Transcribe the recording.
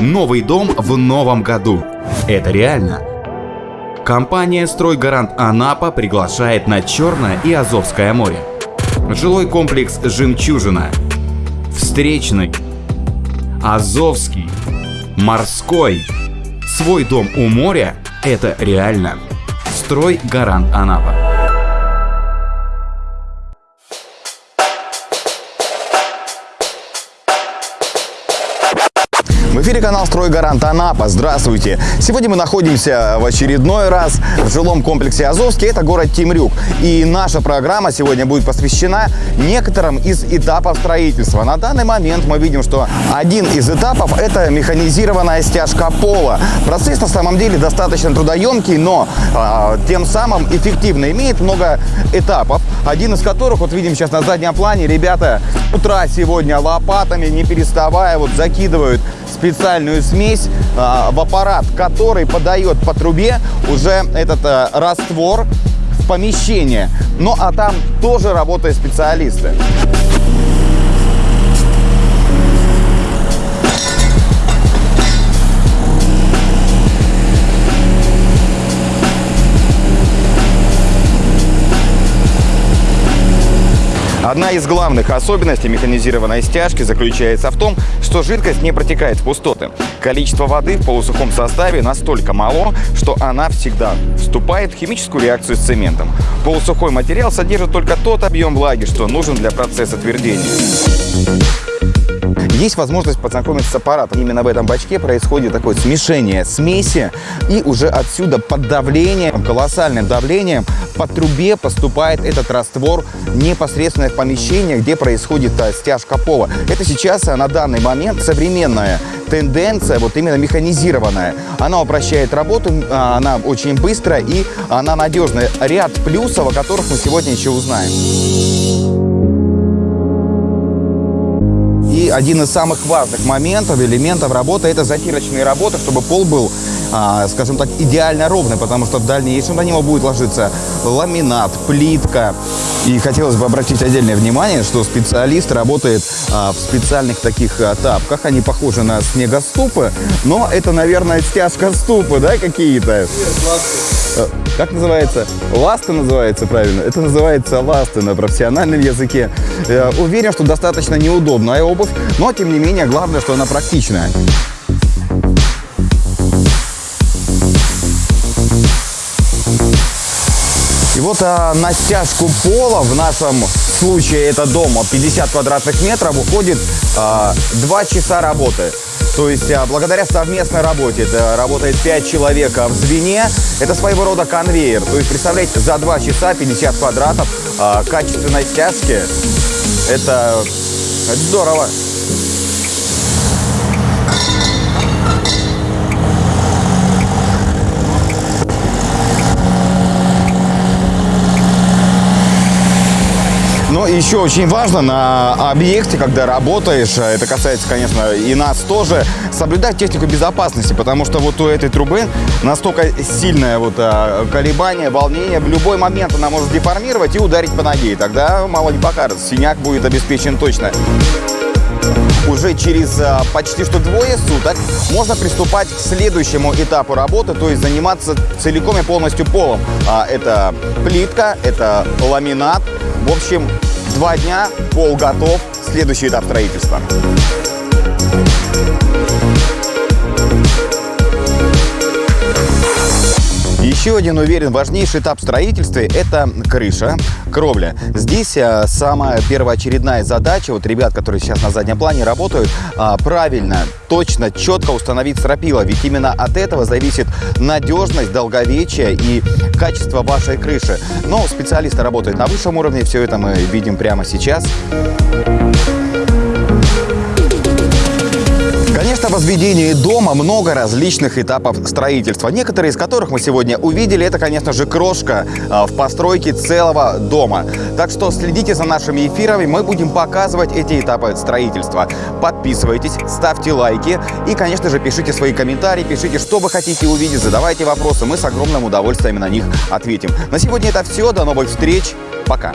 Новый дом в новом году. Это реально. Компания «Стройгарант Анапа» приглашает на Черное и Азовское море. Жилой комплекс «Жемчужина», Встречный, Азовский, Морской. Свой дом у моря – это реально. «Стройгарант Анапа». В эфире канал «Стройгарант Анапа». Здравствуйте! Сегодня мы находимся в очередной раз в жилом комплексе Азовский. Это город Темрюк. И наша программа сегодня будет посвящена некоторым из этапов строительства. На данный момент мы видим, что один из этапов – это механизированная стяжка пола. Процесс на самом деле достаточно трудоемкий, но а, тем самым эффективно. Имеет много этапов, один из которых, вот видим сейчас на заднем плане, ребята утра сегодня лопатами, не переставая, вот закидывают специальную смесь а, в аппарат, который подает по трубе уже этот а, раствор в помещение. Ну а там тоже работают специалисты. Одна из главных особенностей механизированной стяжки заключается в том, что жидкость не протекает в пустоты. Количество воды в полусухом составе настолько мало, что она всегда вступает в химическую реакцию с цементом. Полусухой материал содержит только тот объем влаги, что нужен для процесса твердения. Есть возможность познакомиться с аппаратом. Именно в этом бачке происходит такое смешение смеси, и уже отсюда под давлением, колоссальным давлением, по трубе поступает этот раствор непосредственно в помещение, где происходит а, стяжка пола. Это сейчас а, на данный момент современная тенденция, вот именно механизированная. Она упрощает работу, а, она очень быстрая и она надежная. Ряд плюсов, о которых мы сегодня еще узнаем. Один из самых важных моментов, элементов работы – это затирочные работы, чтобы пол был, а, скажем так, идеально ровный, потому что в дальнейшем на него будет ложиться ламинат, плитка. И хотелось бы обратить отдельное внимание, что специалист работает а, в специальных таких а, тапках. Они похожи на снегоступы, но это, наверное, стяжка ступы, да, какие-то? Э, как называется? Ласты называется правильно. Это называется ласты на профессиональном языке. Я уверен, что достаточно неудобная обувь, но тем не менее главное, что она практичная. И вот а, на стяжку пола в нашем случае это дома 50 квадратных метров уходит а, 2 часа работы. То есть а, благодаря совместной работе, это работает 5 человек в звене, это своего рода конвейер. То есть представляете, за 2 часа 50 квадратов а, качественной стяжки, это, это здорово. Но еще очень важно на объекте, когда работаешь, э, это касается, конечно, и нас тоже, соблюдать технику безопасности, потому что вот у этой трубы настолько сильное вот а, колебание, волнение, в любой момент она может деформировать и ударить по ноге, и тогда мало не покажется, синяк будет обеспечен точно уже через а, почти что двое суток можно приступать к следующему этапу работы, то есть заниматься целиком и полностью полом. А, это плитка, это ламинат. В общем, два дня, пол готов, следующий этап строительства. Еще один, уверен, важнейший этап строительства – это крыша, кровля. Здесь а, самая первоочередная задача, вот ребят, которые сейчас на заднем плане работают, а, правильно, точно, четко установить стропила. Ведь именно от этого зависит надежность, долговечие и качество вашей крыши. Но специалисты работают на высшем уровне, все это мы видим прямо сейчас. Конечно, возведении дома много различных этапов строительства, некоторые из которых мы сегодня увидели. Это, конечно же, крошка а, в постройке целого дома. Так что следите за нашими эфирами, мы будем показывать эти этапы строительства. Подписывайтесь, ставьте лайки и, конечно же, пишите свои комментарии, пишите, что вы хотите увидеть, задавайте вопросы, мы с огромным удовольствием на них ответим. На сегодня это все, до новых встреч, пока!